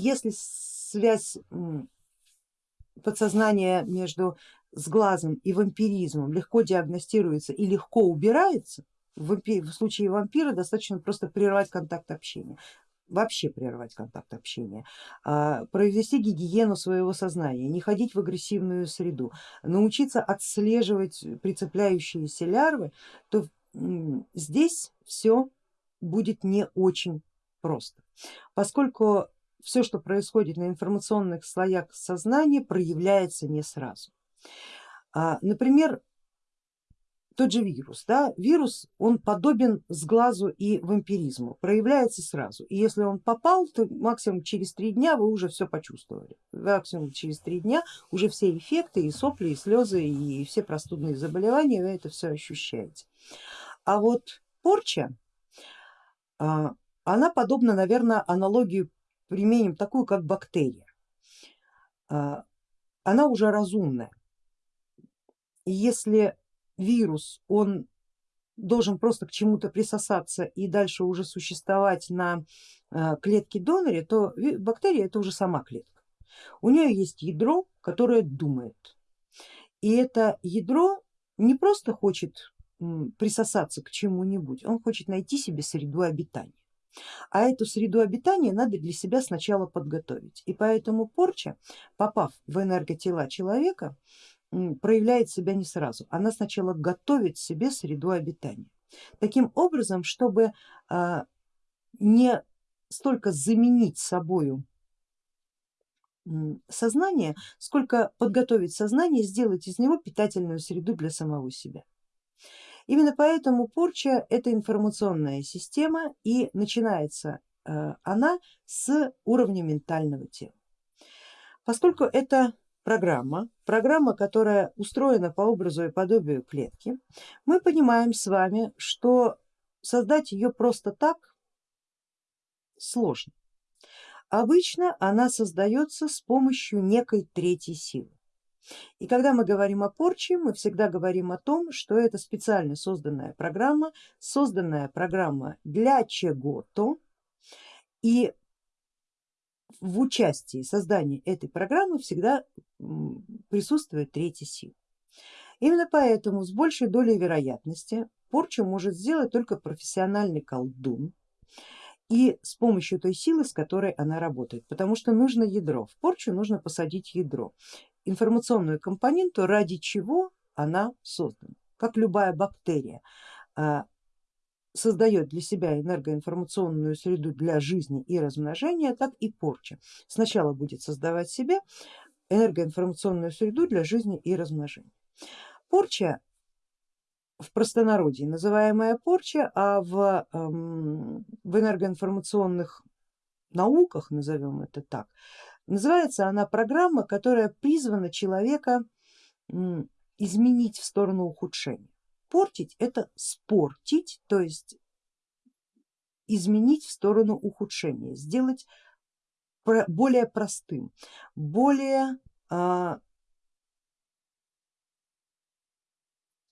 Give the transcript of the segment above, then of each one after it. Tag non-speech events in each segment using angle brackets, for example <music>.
если связь подсознания между сглазом и вампиризмом легко диагностируется и легко убирается, в, случае вампира достаточно просто прервать контакт общения вообще прервать контакт общения, а, провести гигиену своего сознания, не ходить в агрессивную среду, научиться отслеживать прицепляющиеся лярвы, то здесь все будет не очень просто, поскольку все, что происходит на информационных слоях сознания, проявляется не сразу. А, например, тот же вирус, да, вирус он подобен сглазу и вампиризму, проявляется сразу. И если он попал, то максимум через три дня вы уже все почувствовали. Максимум через три дня уже все эффекты и сопли, и слезы, и все простудные заболевания, вы это все ощущаете. А вот порча, а, она подобна, наверное, аналогию применим такую, как бактерия. А, она уже разумная. И если вирус, он должен просто к чему-то присосаться и дальше уже существовать на а, клетке доноре, то бактерия это уже сама клетка. У нее есть ядро, которое думает. И это ядро не просто хочет присосаться к чему-нибудь, он хочет найти себе среду обитания. А эту среду обитания надо для себя сначала подготовить. И поэтому порча, попав в энерготела человека, проявляет себя не сразу. Она сначала готовит себе среду обитания. Таким образом, чтобы а, не столько заменить собою сознание, сколько подготовить сознание, сделать из него питательную среду для самого себя. Именно поэтому порча это информационная система и начинается э, она с уровня ментального тела. Поскольку это программа, программа, которая устроена по образу и подобию клетки, мы понимаем с вами, что создать ее просто так сложно. Обычно она создается с помощью некой третьей силы. И когда мы говорим о порче, мы всегда говорим о том, что это специально созданная программа, созданная программа для чего-то, и в участии создания этой программы всегда присутствует третья сила. Именно поэтому с большей долей вероятности порчу может сделать только профессиональный колдун, и с помощью той силы, с которой она работает, потому что нужно ядро, в порчу нужно посадить ядро, информационную компоненту, ради чего она создана, как любая бактерия а, создает для себя энергоинформационную среду для жизни и размножения, так и порча. Сначала будет создавать себе энергоинформационную среду для жизни и размножения. Порча в простонародье называемая порча, а в, эм, в энергоинформационных науках, назовем это так, называется она программа, которая призвана человека изменить в сторону ухудшения. Портить это спортить, то есть изменить в сторону ухудшения, сделать более простым, более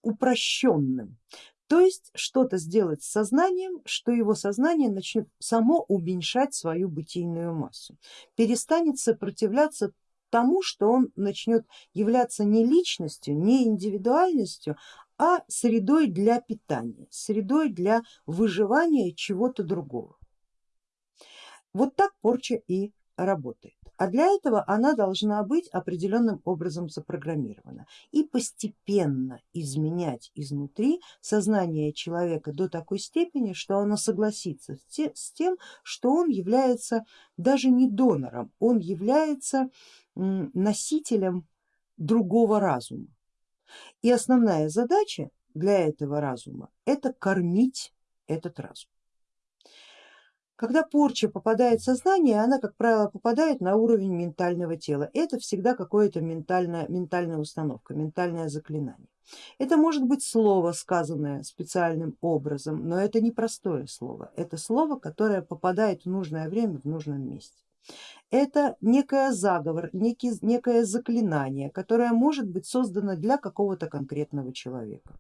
упрощенным. То есть что-то сделать с сознанием, что его сознание начнет само уменьшать свою бытийную массу, перестанет сопротивляться тому, что он начнет являться не личностью, не индивидуальностью, а средой для питания, средой для выживания чего-то другого. Вот так порча и работает. А для этого она должна быть определенным образом запрограммирована и постепенно изменять изнутри сознание человека до такой степени, что оно согласится с тем, что он является даже не донором, он является носителем другого разума. И основная задача для этого разума это кормить этот разум. Когда порча попадает в сознание, она, как правило, попадает на уровень ментального тела. Это всегда какое-то ментальная, ментальная установка, ментальное заклинание. Это может быть слово, сказанное специальным образом, но это не простое слово, это слово, которое попадает в нужное время в нужном месте. Это некое заговор, некий, некое заклинание, которое может быть создано для какого-то конкретного человека.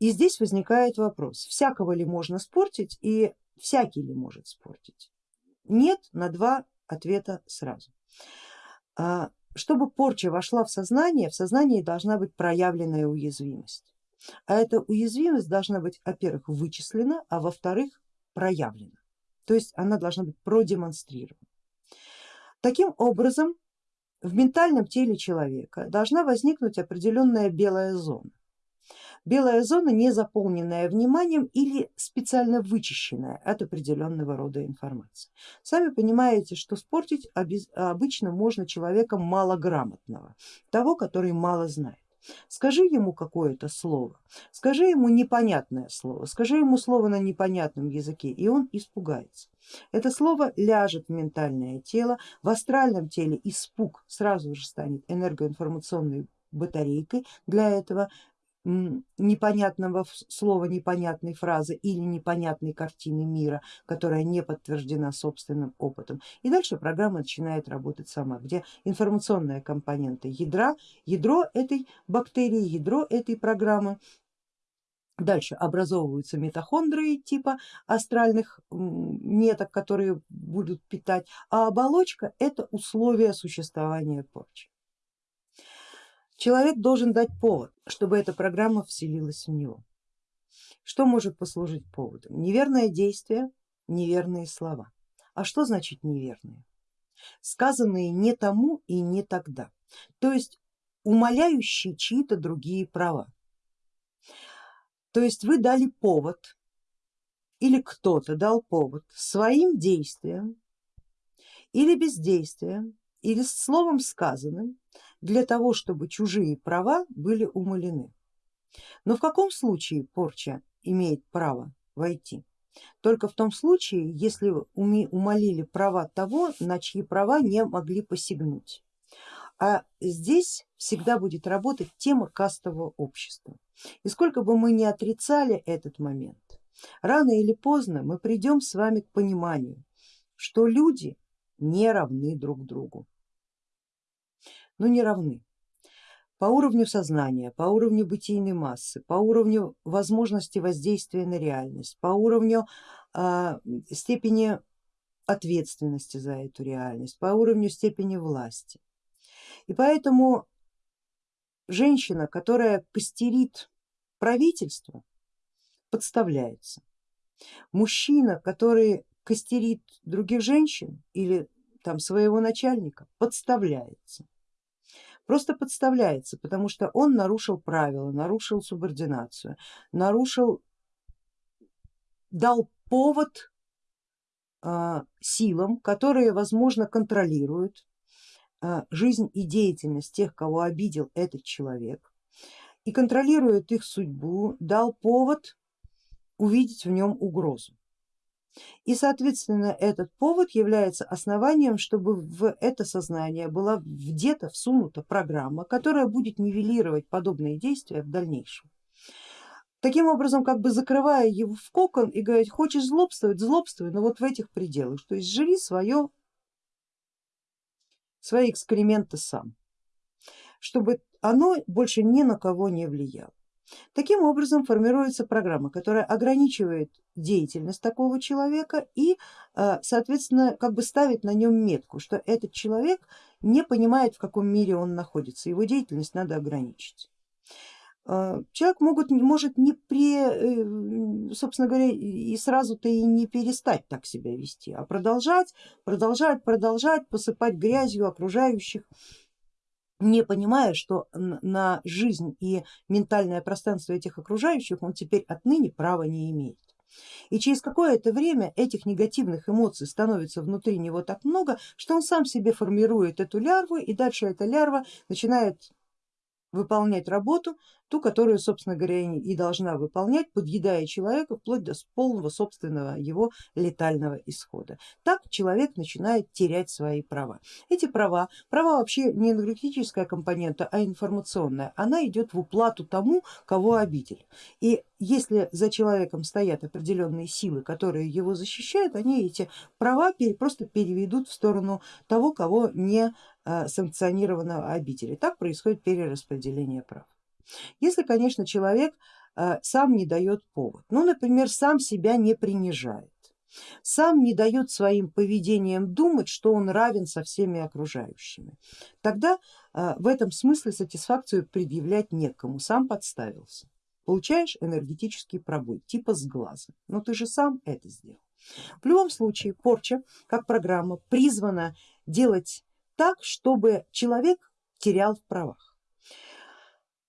И здесь возникает вопрос, всякого ли можно спортить и всякий ли может спортить. Нет на два ответа сразу. А, чтобы порча вошла в сознание, в сознании должна быть проявленная уязвимость. А эта уязвимость должна быть, во-первых, вычислена, а во-вторых, проявлена. То есть она должна быть продемонстрирована. Таким образом, в ментальном теле человека должна возникнуть определенная белая зона. Белая зона не заполненная вниманием или специально вычищенная от определенного рода информации. Сами понимаете, что спортить обычно можно человека малограмотного, того, который мало знает. Скажи ему какое-то слово, скажи ему непонятное слово, скажи ему слово на непонятном языке, и он испугается. Это слово ляжет в ментальное тело, в астральном теле испуг сразу же станет энергоинформационной батарейкой для этого непонятного слова, непонятной фразы или непонятной картины мира, которая не подтверждена собственным опытом. И дальше программа начинает работать сама, где информационная компонента ядра, ядро этой бактерии, ядро этой программы Дальше образовываются митохондрии типа астральных меток, которые будут питать, а оболочка это условия существования порчи. Человек должен дать повод, чтобы эта программа вселилась в него. Что может послужить поводом? Неверное действие, неверные слова. А что значит неверные? Сказанные не тому и не тогда, то есть умоляющие чьи-то другие права. То есть вы дали повод или кто-то дал повод своим действием или бездействием или словом сказанным для того, чтобы чужие права были умалены. Но в каком случае порча имеет право войти? Только в том случае, если умолили права того, на чьи права не могли посягнуть. А здесь всегда будет работать тема кастового общества. И сколько бы мы ни отрицали этот момент, рано или поздно мы придем с вами к пониманию, что люди не равны друг другу но не равны по уровню сознания, по уровню бытийной массы, по уровню возможности воздействия на реальность, по уровню э, степени ответственности за эту реальность, по уровню степени власти. И поэтому женщина, которая костерит правительство, подставляется. Мужчина, который костерит других женщин или там своего начальника, подставляется просто подставляется, потому что он нарушил правила, нарушил субординацию, нарушил, дал повод э, силам, которые возможно контролируют э, жизнь и деятельность тех, кого обидел этот человек и контролирует их судьбу, дал повод увидеть в нем угрозу. И соответственно этот повод является основанием, чтобы в это сознание была где-то всунута программа, которая будет нивелировать подобные действия в дальнейшем. Таким образом, как бы закрывая его в кокон и говорить, хочешь злобствовать, злобствуй, но вот в этих пределах, то есть живи свое, свои эксперименты сам, чтобы оно больше ни на кого не влияло. Таким образом формируется программа, которая ограничивает деятельность такого человека и э, соответственно как бы ставит на нем метку, что этот человек не понимает в каком мире он находится, его деятельность надо ограничить. Э, человек могут, может не при, э, собственно говоря, и сразу-то и не перестать так себя вести, а продолжать, продолжать, продолжать посыпать грязью окружающих не понимая, что на жизнь и ментальное пространство этих окружающих он теперь отныне права не имеет. И через какое-то время этих негативных эмоций становится внутри него так много, что он сам себе формирует эту лярву и дальше эта лярва начинает выполнять работу, ту, которую, собственно говоря, и должна выполнять, подъедая человека вплоть до полного собственного его летального исхода. Так человек начинает терять свои права. Эти права, права вообще не энергетическая компонента, а информационная, она идет в уплату тому, кого обидели. И если за человеком стоят определенные силы, которые его защищают, они эти права просто переведут в сторону того, кого не а, санкционированного обители. Так происходит перераспределение прав. Если, конечно, человек а, сам не дает повод, ну, например, сам себя не принижает, сам не дает своим поведением думать, что он равен со всеми окружающими. Тогда э, в этом смысле сатисфакцию предъявлять некому, сам подставился. Получаешь энергетический пробой, типа с глаза, но ты же сам это сделал. В любом случае порча как программа призвана делать так, чтобы человек терял в правах.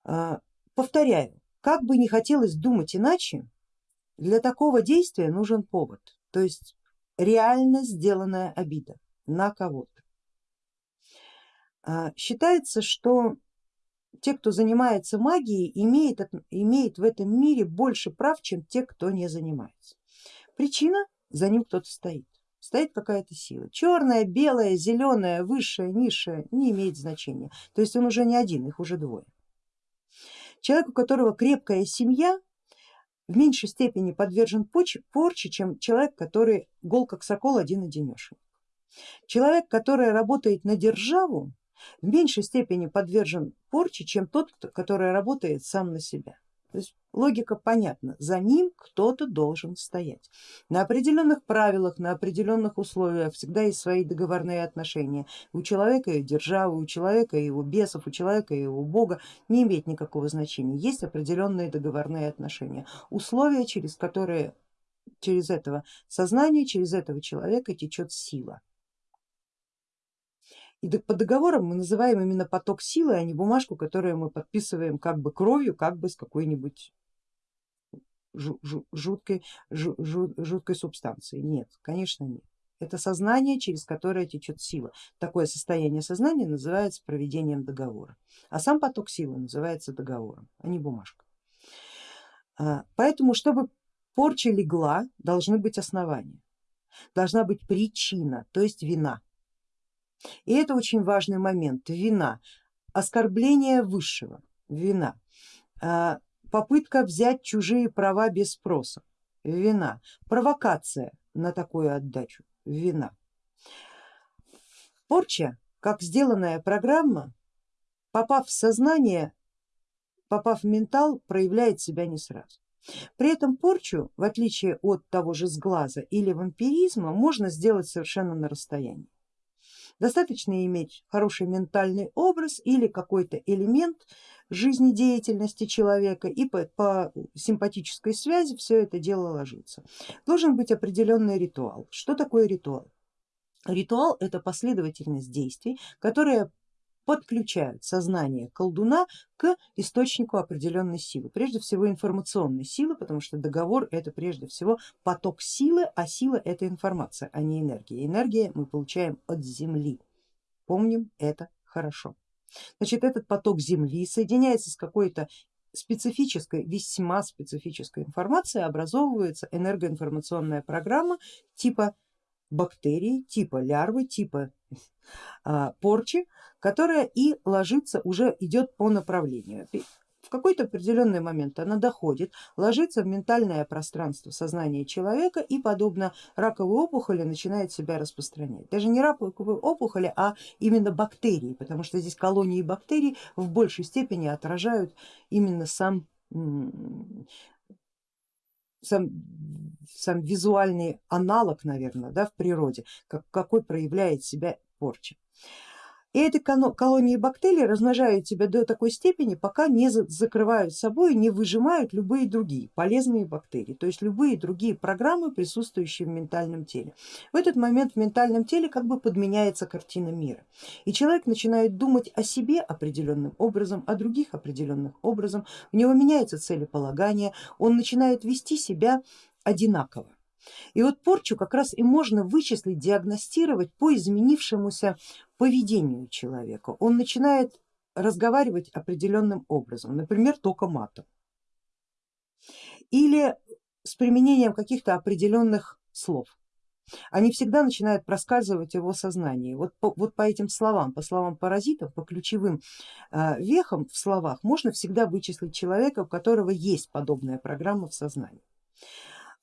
Э, повторяю, как бы не хотелось думать иначе, для такого действия нужен повод то есть реально сделанная обида на кого-то. А, считается, что те, кто занимается магией, имеет, имеет в этом мире больше прав, чем те, кто не занимается. Причина, за ним кто-то стоит, стоит какая-то сила, черная, белая, зеленая, высшая, низшая, не имеет значения, то есть он уже не один, их уже двое. Человек, у которого крепкая семья, в меньшей степени подвержен порче, чем человек, который гол как сокол один одинешенек. Человек, который работает на державу, в меньшей степени подвержен порче, чем тот, который работает сам на себя. То есть логика понятна, за ним кто-то должен стоять. На определенных правилах, на определенных условиях всегда есть свои договорные отношения. У человека и державы, у человека и его бесов, у человека и его бога не имеет никакого значения. Есть определенные договорные отношения, условия, через которые через этого сознания, через этого человека течет сила. И по договорам мы называем именно поток силы, а не бумажку, которую мы подписываем как бы кровью, как бы с какой-нибудь жуткой, жуткой субстанцией. Нет, конечно нет. Это сознание, через которое течет сила. Такое состояние сознания называется проведением договора, а сам поток силы называется договором, а не бумажка. Поэтому, чтобы порча легла, должны быть основания, должна быть причина, то есть вина. И это очень важный момент, вина, оскорбление высшего, вина, а, попытка взять чужие права без спроса, вина, провокация на такую отдачу, вина. Порча, как сделанная программа, попав в сознание, попав в ментал, проявляет себя не сразу. При этом порчу, в отличие от того же сглаза или вампиризма, можно сделать совершенно на расстоянии. Достаточно иметь хороший ментальный образ или какой-то элемент жизнедеятельности человека и по, по симпатической связи все это дело ложится. Должен быть определенный ритуал. Что такое ритуал? Ритуал это последовательность действий, которые подключают сознание колдуна к источнику определенной силы, прежде всего информационной силы, потому что договор это прежде всего поток силы, а сила это информация, а не энергия. Энергия мы получаем от земли, помним это хорошо. Значит этот поток земли соединяется с какой-то специфической, весьма специфической информацией, образовывается энергоинформационная программа типа бактерии, типа лярвы, типа а, порчи, которая и ложится, уже идет по направлению. В какой-то определенный момент она доходит, ложится в ментальное пространство сознания человека и подобно раковой опухоли начинает себя распространять. Даже не раковой опухоли, а именно бактерии, потому что здесь колонии бактерий в большей степени отражают именно сам сам, сам визуальный аналог, наверное, да, в природе, как, какой проявляет себя порча. И эти колонии бактерий размножают себя до такой степени, пока не закрывают собой, не выжимают любые другие полезные бактерии, то есть любые другие программы, присутствующие в ментальном теле. В этот момент в ментальном теле как бы подменяется картина мира, и человек начинает думать о себе определенным образом, о других определенным образом, у него меняется целеполагание, он начинает вести себя одинаково. И вот порчу как раз и можно вычислить, диагностировать по изменившемуся поведению человека. Он начинает разговаривать определенным образом, например, только матом. Или с применением каких-то определенных слов. Они всегда начинают проскальзывать его сознании. Вот по, вот по этим словам, по словам паразитов, по ключевым э, вехам в словах можно всегда вычислить человека, у которого есть подобная программа в сознании.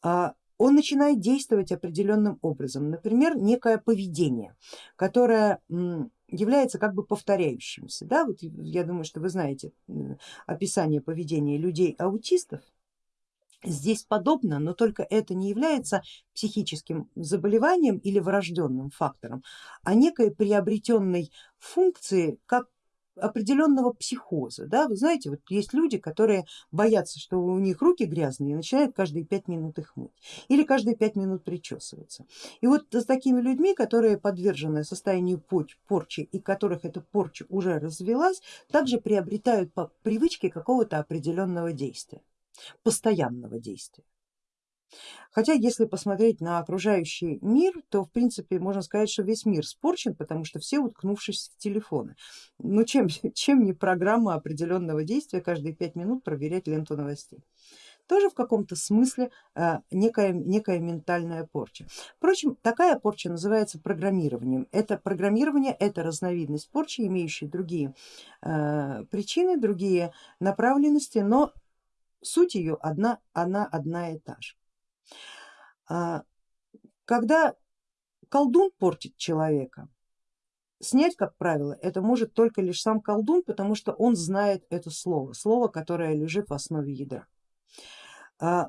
А он начинает действовать определенным образом, например, некое поведение, которое является как бы повторяющимся. Да? Вот я думаю, что вы знаете описание поведения людей аутистов, Здесь подобно, но только это не является психическим заболеванием или врожденным фактором, а некой приобретенной функцией, как определенного психоза. Да? Вы знаете, вот есть люди, которые боятся, что у них руки грязные и начинают каждые пять минут их мыть или каждые пять минут причесываться. И вот с такими людьми, которые подвержены состоянию порчи и которых эта порча уже развелась, также приобретают по привычке какого-то определенного действия постоянного действия. Хотя если посмотреть на окружающий мир, то в принципе можно сказать, что весь мир спорчен, потому что все уткнувшись в телефоны. Ну чем, <laughs> чем не программа определенного действия каждые пять минут проверять ленту новостей. Тоже в каком-то смысле э, некая, некая ментальная порча. Впрочем, такая порча называется программированием. Это программирование, это разновидность порчи, имеющая другие э, причины, другие направленности, но суть ее одна, она одна и та же. А, когда колдун портит человека, снять, как правило, это может только лишь сам колдун, потому что он знает это слово, слово, которое лежит в основе ядра. А,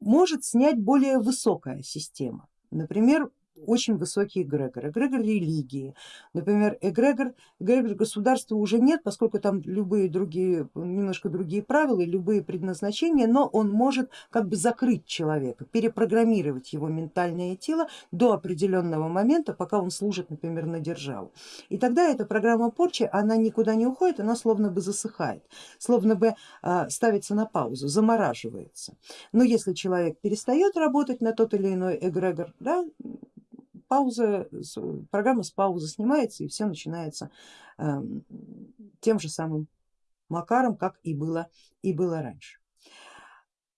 может снять более высокая система, например, очень высокий эгрегор, эгрегор религии, например, эгрегор, эгрегор государства уже нет, поскольку там любые другие, немножко другие правила любые предназначения, но он может как бы закрыть человека, перепрограммировать его ментальное тело до определенного момента, пока он служит, например, на державу. И тогда эта программа порчи, она никуда не уходит, она словно бы засыхает, словно бы а, ставится на паузу, замораживается. Но если человек перестает работать на тот или иной эгрегор, да, пауза, программа с паузы снимается и все начинается эм, тем же самым макаром, как и было, и было раньше.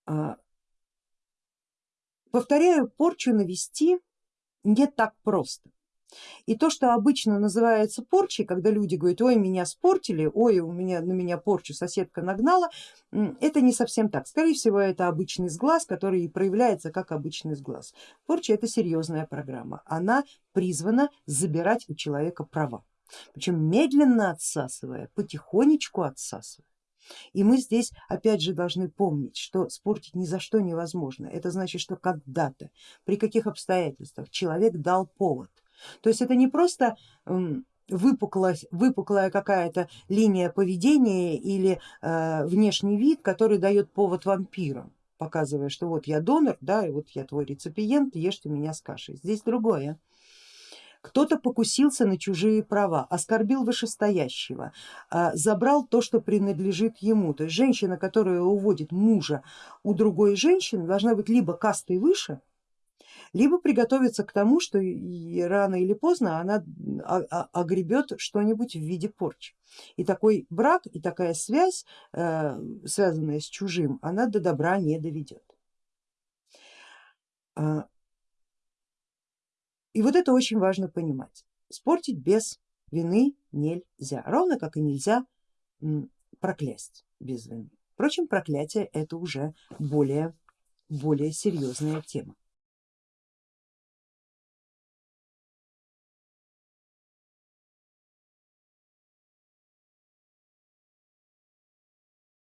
А, повторяю, порчу навести не так просто. И то, что обычно называется порчей, когда люди говорят, ой, меня спортили, ой, у меня на меня порчу соседка нагнала, это не совсем так. Скорее всего, это обычный сглаз, который проявляется как обычный сглаз. Порча это серьезная программа, она призвана забирать у человека права, причем медленно отсасывая, потихонечку отсасывая. И мы здесь опять же должны помнить, что спортить ни за что невозможно. Это значит, что когда-то, при каких обстоятельствах человек дал повод то есть это не просто выпуклая, выпуклая какая-то линия поведения или э, внешний вид, который дает повод вампирам, показывая, что вот я донор, да, и вот я твой реципиент, ешьте меня с кашей. Здесь другое. Кто-то покусился на чужие права, оскорбил вышестоящего, э, забрал то, что принадлежит ему. То есть женщина, которая уводит мужа у другой женщины, должна быть либо кастой выше, либо приготовиться к тому, что рано или поздно она огребет что-нибудь в виде порчи. И такой брак и такая связь, э, связанная с чужим, она до добра не доведет. А, и вот это очень важно понимать. Спортить без вины нельзя, ровно как и нельзя проклясть без вины. Впрочем, проклятие это уже более, более серьезная тема.